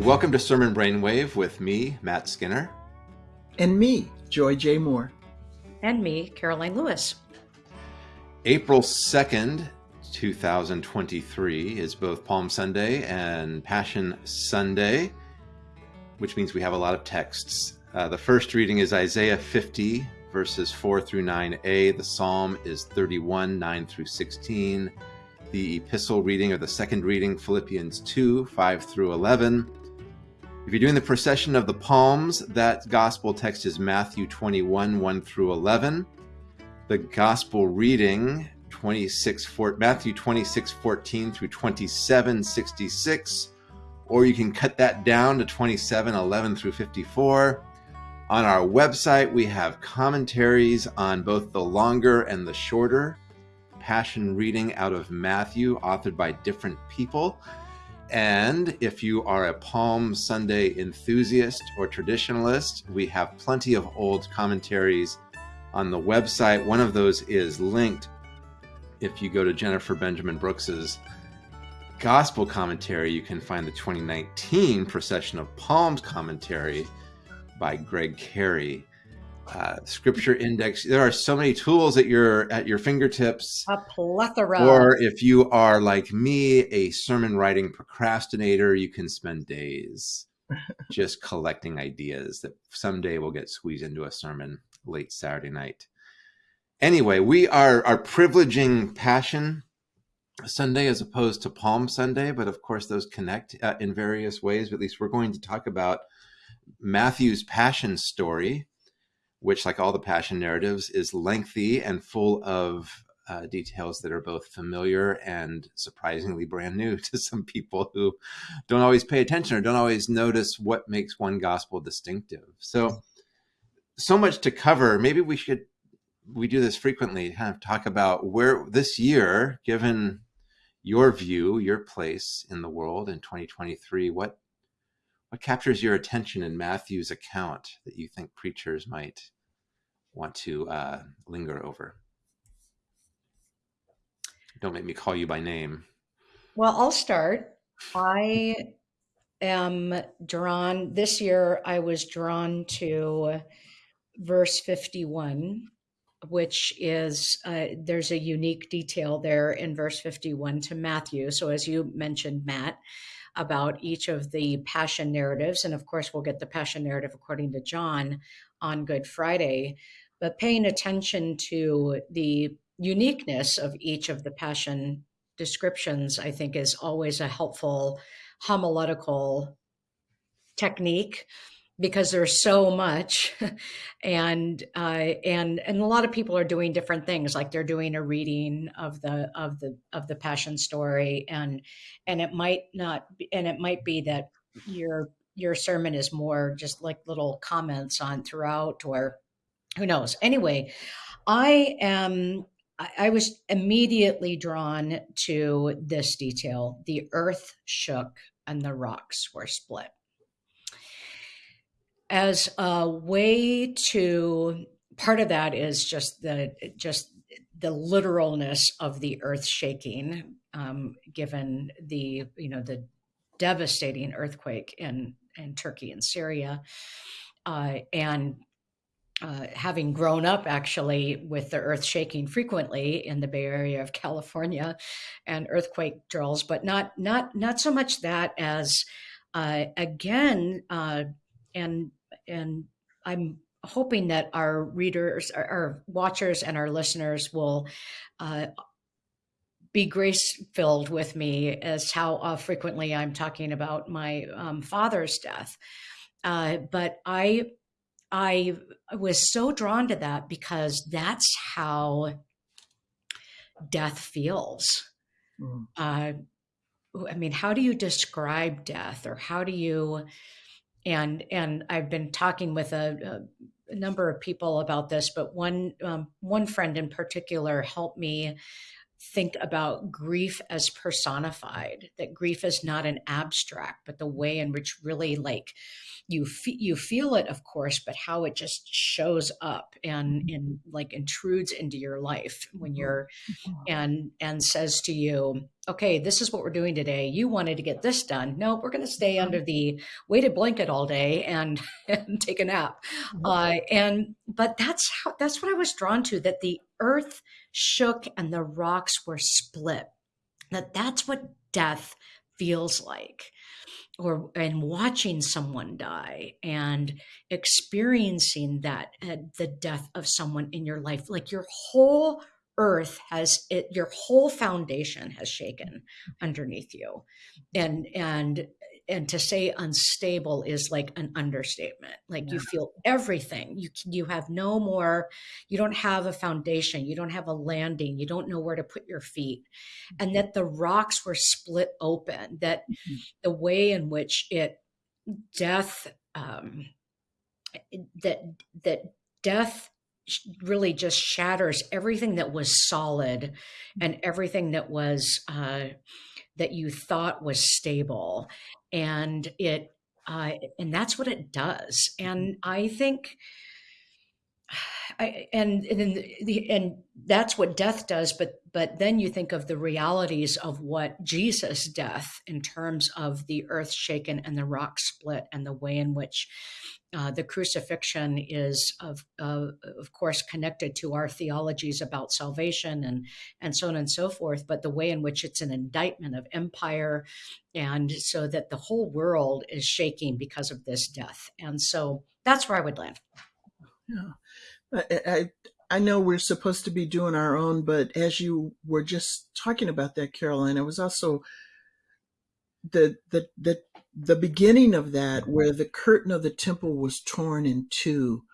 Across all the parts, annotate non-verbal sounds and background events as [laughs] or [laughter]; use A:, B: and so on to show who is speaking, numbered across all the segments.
A: Welcome to Sermon Brainwave with me, Matt Skinner.
B: And me, Joy J. Moore.
C: And me, Karoline Lewis.
A: April 2nd, 2023 is both Palm Sunday and Passion Sunday, which means we have a lot of texts. Uh, the first reading is Isaiah 50, verses 4 through 9a. The psalm is 31, 9 through 16. The epistle reading or the second reading, Philippians 2, 5 through 11. If you're doing the procession of the palms, that gospel text is Matthew 21, 1 through 11. The gospel reading, 26, 4, Matthew 26, 14 through 27, 66. Or you can cut that down to 27, 11 through 54. On our website, we have commentaries on both the longer and the shorter passion reading out of Matthew, authored by different people. And if you are a Palm Sunday enthusiast or traditionalist, we have plenty of old commentaries on the website. One of those is linked if you go to Jennifer Benjamin Brooks's gospel commentary, you can find the 2019 Procession of Palms commentary by Greg Carey uh, scripture index. There are so many tools at your at your fingertips.
C: A plethora.
A: Or if you are like me, a sermon writing procrastinator, you can spend days [laughs] just collecting ideas that someday will get squeezed into a sermon late Saturday night. Anyway, we are are privileging passion Sunday as opposed to Palm Sunday, but of course those connect uh, in various ways. But at least we're going to talk about Matthew's passion story which, like all the passion narratives, is lengthy and full of uh, details that are both familiar and surprisingly brand new [laughs] to some people who don't always pay attention or don't always notice what makes one gospel distinctive. So, so much to cover. Maybe we should we do this frequently, kind of talk about where this year, given your view, your place in the world in 2023, what what captures your attention in Matthew's account that you think preachers might want to uh, linger over? Don't make me call you by name.
C: Well, I'll start. I am drawn, this year I was drawn to verse 51, which is, uh, there's a unique detail there in verse 51 to Matthew. So, as you mentioned, Matt, about each of the passion narratives. And of course, we'll get the passion narrative according to John on Good Friday. But paying attention to the uniqueness of each of the passion descriptions, I think, is always a helpful homiletical technique because there's so much. [laughs] And uh, and and a lot of people are doing different things like they're doing a reading of the of the of the passion story. And and it might not be, and it might be that your your sermon is more just like little comments on throughout or who knows. Anyway i am I was immediately drawn to this detail. The earth shook and the rocks were split as a way to part of that is just the just the literalness of the earth shaking um, given the you know the devastating earthquake in in turkey and syria. Uh, and uh, having grown up actually with the earth shaking frequently in the Bay Area of California and earthquake drills, but not not not so much that as uh, again uh, and and I'm hoping that our readers, our, our watchers, and our listeners will uh, be grace filled with me as how uh, frequently I'm talking about my um, father's death. Uh, but I, I was so drawn to that because that's how death feels. Mm. I mean, how do you describe death, or how do you? And and I've been talking with a, a number of people about this, but one um, one friend in particular helped me think about grief as personified that grief is not an abstract but the way in which really like you fe- you feel it of course but how it just shows up and in like intrudes into your life when mm-hmm. you're and and says to you okay this is what we're doing today you wanted to get this done no we're going to stay mm-hmm. under the weighted blanket all day and, [laughs] and take a nap mm-hmm. uh, and but that's how that's what i was drawn to that the earth shook and the rocks were split. That that's what death feels like. Or and watching someone die and experiencing that uh, the death of someone in your life. Like your whole earth has it your whole foundation has shaken underneath you. And and and to say unstable is like an understatement. Like yeah. you feel everything. You you have no more you don't have a foundation. You don't have a landing. You don't know where to put your feet. Mm-hmm. and that the rocks were split open that mm-hmm. the way in which it death um that that death really just shatters everything that was solid and everything that was uh that you thought was stable and it uh, and that's what it does. And i think I, and and and that's what death does but but then you think of the realities of what jesus death in terms of the earth shaken and the rock split and the way in which uh, the crucifixion is of uh, of course connected to our theologies about salvation and and so on and so forth but the way in which it's an indictment of empire and so that the whole world is shaking because of this death. And so that's where i would land
B: yeah I, I, I know we're supposed to be doing our own, but as you were just talking about that, Karoline, I was also the the the the beginning of that where the curtain of the temple was torn in two,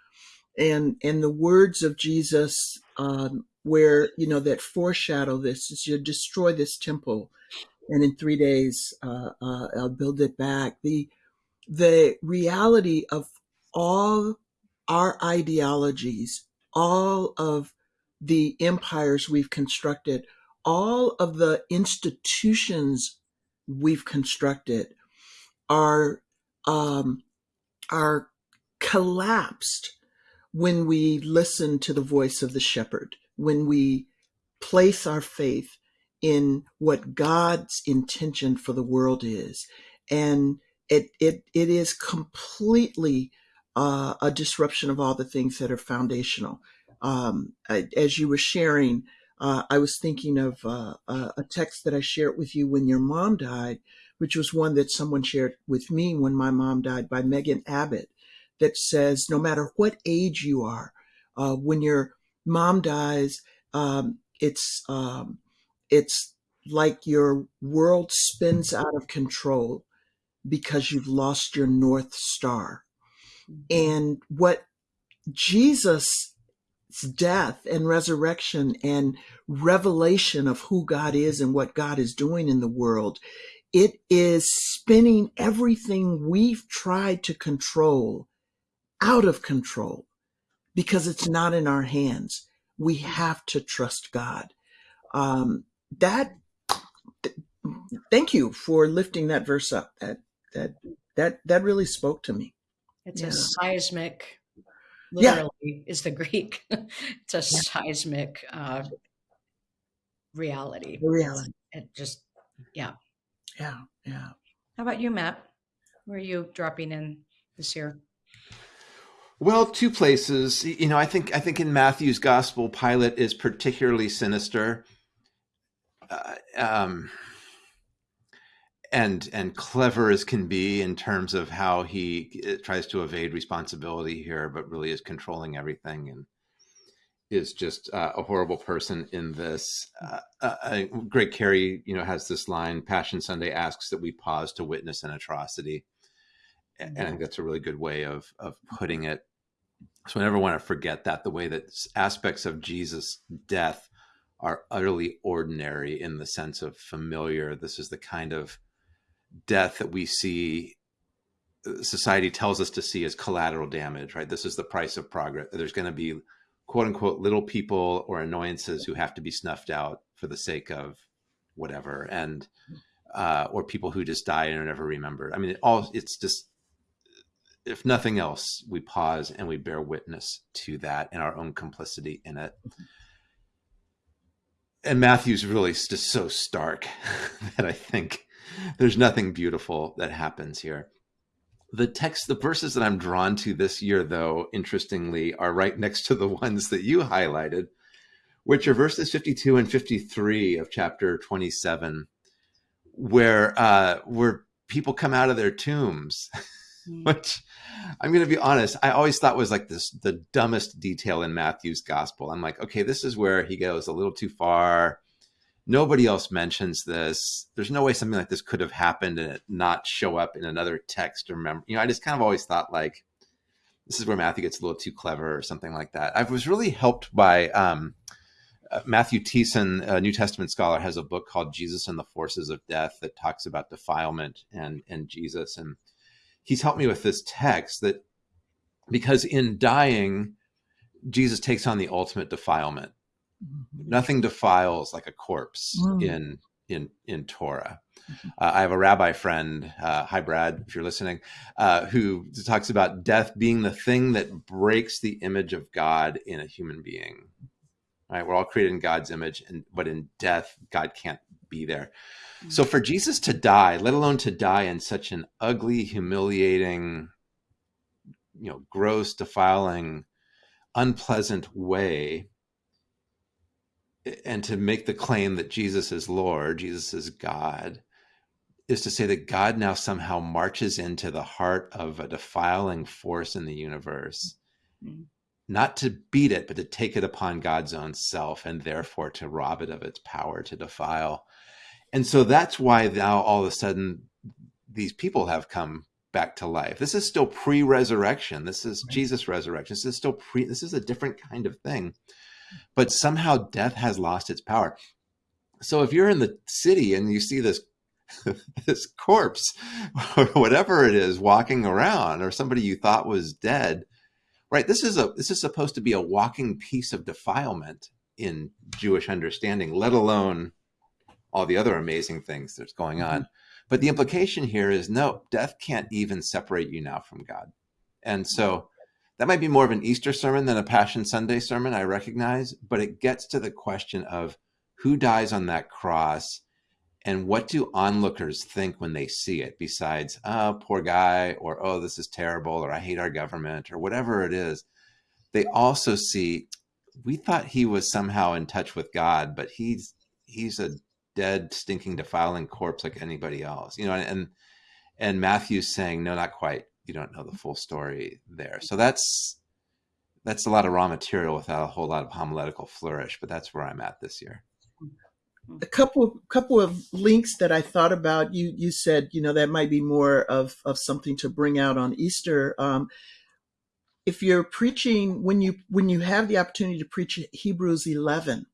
B: and and the words of Jesus, um, where you know that foreshadow this is you destroy this temple, and in three days uh, uh, I'll build it back. The the reality of all our ideologies, all of the empires we've constructed, all of the institutions we've constructed are um, are collapsed when we listen to the voice of the shepherd, when we place our faith in what God's intention for the world is. And it, it, it is completely uh, a disruption of all the things that are foundational. Um, I, as you were sharing, uh, I was thinking of uh, a text that I shared with you when your mom died, which was one that someone shared with me when my mom died by Megan Abbott, that says no matter what age you are, uh, when your mom dies, um, it's um, it's like your world spins out of control because you've lost your north star and what Jesus' death and resurrection and revelation of who God is and what God is doing in the world, it is spinning everything we've tried to control out of control because it's not in our hands. We have to trust God. Um, that, th- thank you for lifting that verse up. That, that, that, that really spoke to me.
C: It's yeah. a seismic, literally yeah. is the [laughs] Greek. it's a yeah. seismic uh, reality.
B: reality.
C: It just, yeah.
B: Yeah, yeah.
C: How about you, Matt? Where are you dropping in this year?
A: Well, two places. You know, I think I think in Matthew's gospel, Pilate is particularly sinister. Uh, um, and and clever as can be in terms of how he uh, tries to evade responsibility here, but really is controlling everything and is just uh, a horrible person in this. Uh, uh, Greg Carey, you know, has this line: "Passion Sunday asks that we pause to witness an atrocity," and I think that's a really good way of of putting it. So I never want to forget that the way that aspects of Jesus' death are utterly ordinary in the sense of familiar. This is the kind of death that we see uh, society tells us to see as collateral damage, right? This is the price of progress. There's going to be quote unquote little people or annoyances who have to be snuffed out for the sake of whatever and uh, or people who just die and are never remembered. I mean, it all it's just if nothing else, we pause and we bear witness to that and our own complicity in it. And Matthew's really just so stark [laughs] that I think there's nothing beautiful that happens here. The text, the verses that I'm drawn to this year, though, interestingly, are right next to the [laughs] ones that you highlighted, which are verses 52 and 53 of chapter 27, where uh, where people come out of their tombs [laughs] Mm. which I'm going to be honest, I always thought was like this the dumbest detail in Matthew's gospel. I'm like, okay, this is where he goes a little too far. Nobody else mentions this. There's no way something like this could have happened and it not show up in another text or member. You know, I just kind of always thought like this is where Matthew gets a little too clever or something like that. I was really helped by um, uh, Matthew Thiessen, a New Testament scholar, has a book called Jesus and the Forces of Death that talks about defilement and and Jesus and he's helped me with this text that because in dying, Jesus takes on the ultimate defilement. Mm-hmm. Nothing defiles like a corpse mm. in in in Torah. Mm-hmm. Uh, I have a rabbi friend, uh, hi Brad, if you're listening, uh, who talks about death being the thing that breaks the image of God in a human being. Right, we're all created in God's image, and but in death, God can't be there. So for Jesus to die, let alone to die in such an ugly, humiliating, you know, gross, defiling, unpleasant way, and to make the claim that Jesus is Lord, Jesus is God, is to say that God now somehow marches into the heart of a defiling force in the universe, mm-hmm. not to beat it, but to take it upon God's own self and therefore to rob it of its power to defile and so that's why now all of a sudden these people have come back to life. This is still pre-resurrection. This is right. Jesus resurrection. This is still pre this is a different kind of thing. But somehow death has lost its power. So if you're in the city and you see this [laughs] this corpse or [laughs] whatever it is walking around or somebody you thought was dead, right? This is a this is supposed to be a walking piece of defilement in Jewish understanding, let alone all the other amazing things that's going on. Mm-hmm. But the implication here is no, death can't even separate you now from God. And so that might be more of an Easter sermon than a Passion Sunday sermon, I recognize, but it gets to the question of who dies on that cross and what do onlookers think when they see it besides, oh, poor guy, or oh, this is terrible, or I hate our government, or whatever it is. They also see, we thought he was somehow in touch with God, but he's he's a dead, stinking, defiling corpse like anybody else. You know, and and Matthew's saying, no, not quite. You don't know the full story there. So that's that's a lot of raw material without a whole lot of homiletical flourish. But that's where I'm at this year.
B: A couple couple of links that I thought about. You you said you know that might be more of of something to bring out on Easter. Um, if you're preaching when you when you have the opportunity to preach Hebrews 11,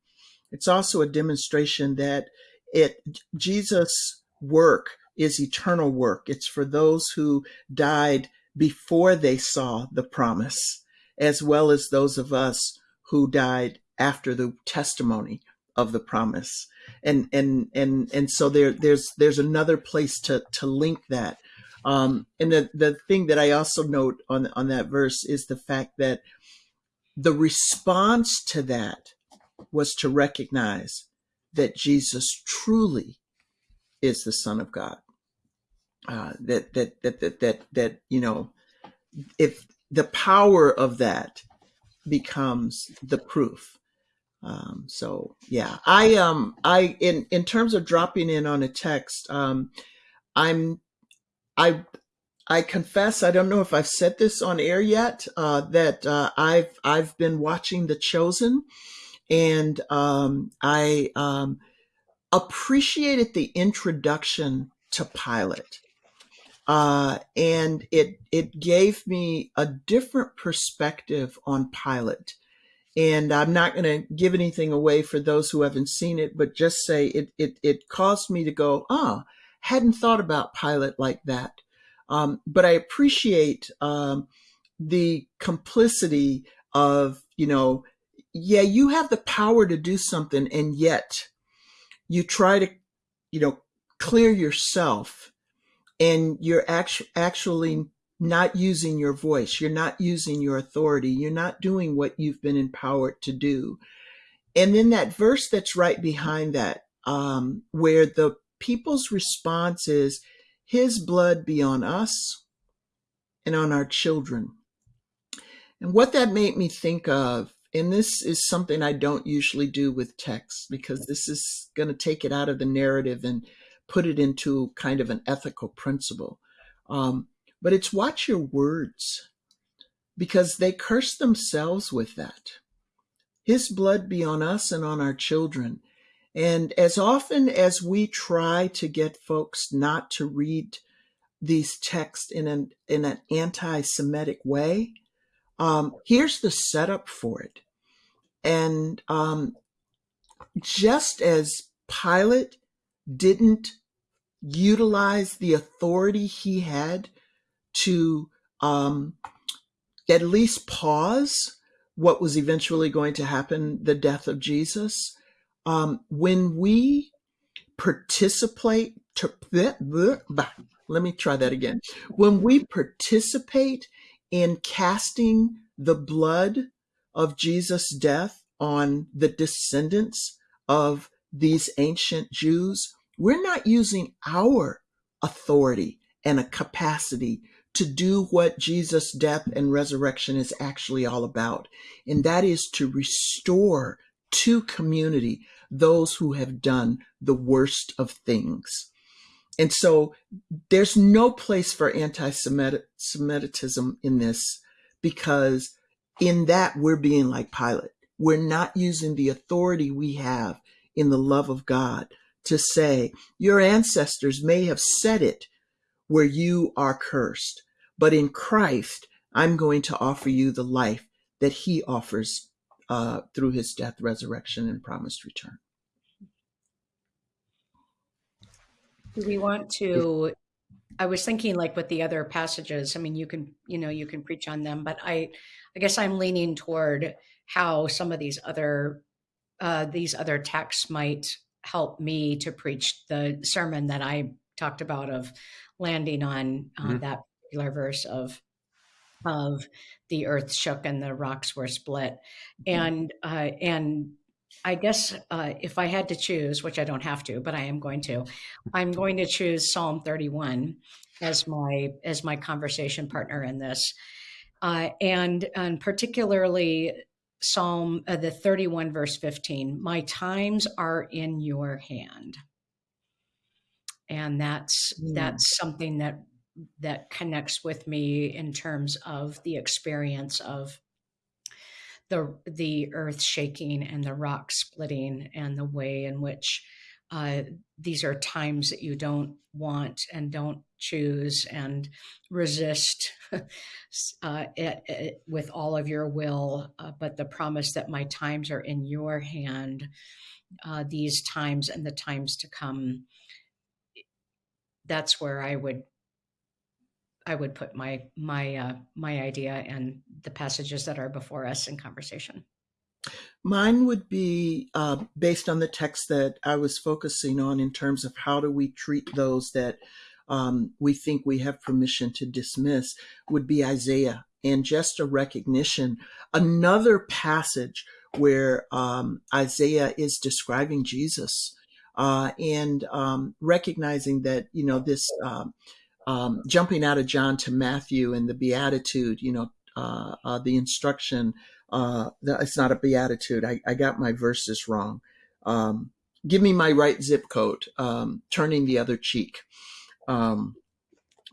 B: it's also a demonstration that it Jesus' work is eternal work. It's for those who died before they saw the promise, as well as those of us who died after the testimony of the promise. And and and and so there there's there's another place to to link that. Um, and the the thing that I also note on on that verse is the fact that the response to that was to recognize that Jesus truly is the Son of God. Uh, that, that that that that that you know, if the power of that becomes the proof. Um, so yeah, I um I in in terms of dropping in on a text, um, I'm I I confess I don't know if I've said this on air yet uh, that uh, I've I've been watching The Chosen and um, I um, appreciated the introduction to Pilate. Uh, and it it gave me a different perspective on Pilate. And I'm not going to give anything away for those who haven't seen it, but just say it it it caused me to go, ah, hadn't thought about Pilate like that. Um, but I appreciate um, the complicity of you know yeah, you have the power to do something, and yet you try to, you know, clear yourself and you're actu- actually not using your voice. You're not using your authority. You're not doing what you've been empowered to do. And then that verse that's right behind that, um, where the people's response is, His blood be on us and on our children. And what that made me think of, and this is something I don't usually do with text because this is going to take it out of the narrative and put it into kind of an ethical principle. Um, but it's watch your words because they curse themselves with that. His blood be on us and on our children. And as often as we try to get folks not to read these texts in an in an anti-Semitic way, um, here's the setup for it. And um, just as Pilate didn't utilize the authority he had to um, at least pause what was eventually going to happen the death of Jesus. Um, when we participate, to, let me try that again. When we participate in casting the blood of Jesus' death on the descendants of these ancient Jews, we're not using our authority and a capacity to do what Jesus' death and resurrection is actually all about. And that is to restore to community those who have done the worst of things. And so there's no place for anti Semitism in this because in that we're being like Pilate. We're not using the authority we have in the love of God to say, Your ancestors may have said it where you are cursed, but in Christ, I'm going to offer you the life that He offers uh, through His death, resurrection, and promised return.
C: Do we want to? I was thinking like with the other passages. I mean, you can you know you can preach on them, but I I guess I'm leaning toward how some of these other uh, these other texts might help me to preach the sermon that I talked about of landing on uh, mm-hmm. that particular verse of of the earth shook and the rocks were split, mm-hmm. and uh, and I guess uh, if I had to choose, which I don't have to, but I am going to, I'm going to choose Psalm 31 as my as my conversation partner in this, uh, and and particularly Psalm uh, the 31 verse 15. My times are in your hand, and that's mm. that's something that that connects with me in terms of the experience of the the earth shaking and the rock splitting and the way in which uh, these are times that you don't want and don't choose and resist [laughs] uh, it, it, with all of your will. Uh, but the promise that my times are in your hand, uh, these times and the times to come, that's where I would I would put my my uh, my idea and the passages that are before us in conversation.
B: Mine would be uh, based on the text that I was focusing on in terms of how do we treat those that um, we think we have permission to dismiss. Would be Isaiah and just a recognition. Another passage where um, Isaiah is describing Jesus uh, and um, recognizing that you know this um, um, jumping out of John to Matthew and the beatitude, you know, uh, uh, the instruction. Uh, it's not a beatitude. I, I got my verses wrong. Um, give me my right zip code. Um, turning the other cheek. Um,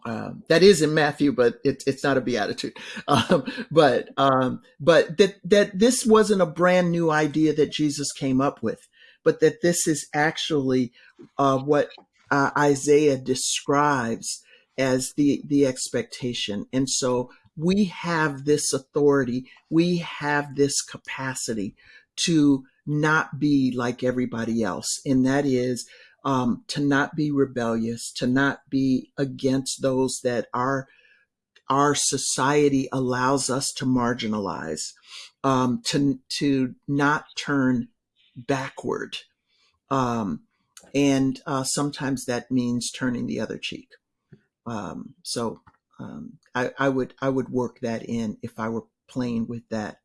B: uh, that is in Matthew, but it, it's not a beatitude. [laughs] Um, but um, but that that this wasn't a brand new idea that Jesus came up with, but that this is actually uh, what uh, Isaiah describes as the the expectation and so we have this authority we have this capacity to not be like everybody else and that is um, to not be rebellious to not be against those that our our society allows us to marginalize um, to to not turn backward um, and uh, sometimes that means turning the other cheek. Um, so um, I, I would I would work that in if I were playing with that.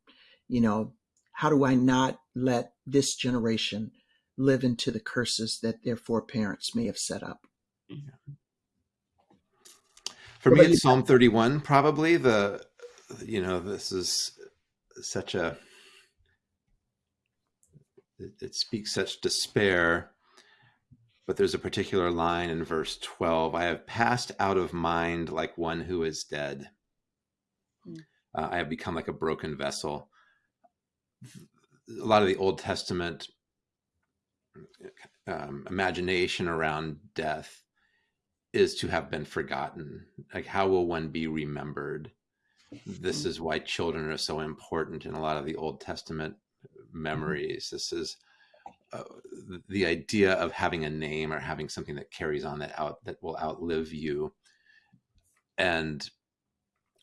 B: You know, how do I not let this generation live into the curses that their foreparents may have set up?
A: For me, it's Psalm 31, probably the, you know, this is such a, it, it speaks such despair but there's a particular line in verse 12 I have passed out of mind like one who is dead. Mm. Uh, I have become like a broken vessel. A lot of the Old Testament um, imagination around death is to have been forgotten. Like, how will one be remembered? This hmm. is why children are so important in a lot of the Old Testament mm-hmm. memories. This is the idea of having a name or having something that carries on that out that will outlive you and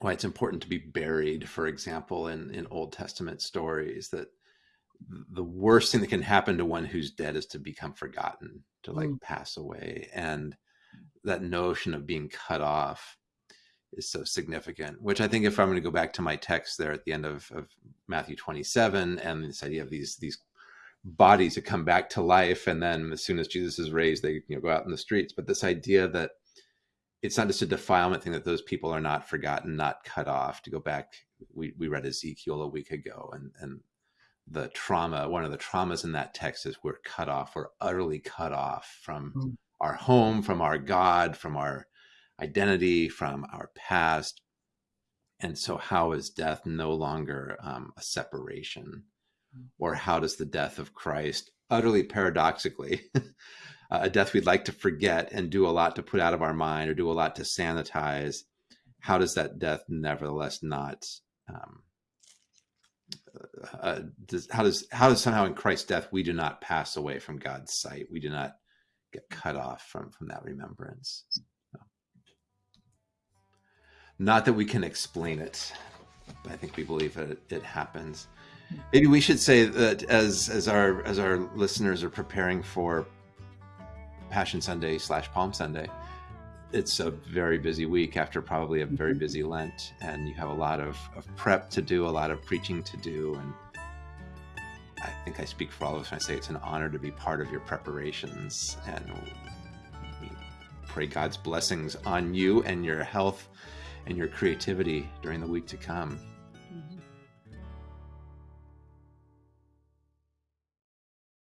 A: why it's important to be buried for example in in old testament stories that the worst thing that can happen to one who's dead is to become forgotten to like mm. pass away and that notion of being cut off is so significant which i think if i'm going to go back to my text there at the end of, of matthew 27 and this idea of these these bodies to come back to life and then as soon as jesus is raised they you know go out in the streets. But this idea that it's not just a defilement thing that those people are not forgotten not cut off. To go back we, we read ezekiel a week ago and and the trauma one of the traumas in that text is we're cut off we're utterly cut off from mm. our home from our god from our identity from our past. And so how is death no longer um, a separation or how does the death of Christ, utterly paradoxically, [laughs] a death we'd like to forget and do a lot to put out of our mind or do a lot to sanitize, how does that death nevertheless not? Um, uh, does, how does how does somehow in Christ's death we do not pass away from God's sight? We do not get cut off from from that remembrance. Not that we can explain it, but I think we believe that it, it happens. Maybe we should say that as as our as our listeners are preparing for Passion Sunday slash Palm Sunday, it's a very busy week after probably a very mm-hmm. busy Lent, and you have a lot of, of prep to do, a lot of preaching to do, and I think I speak for all of us when I say it's an honor to be part of your preparations, and we pray God's blessings on you and your health and your creativity during the week to come.